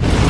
Bye.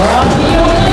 One.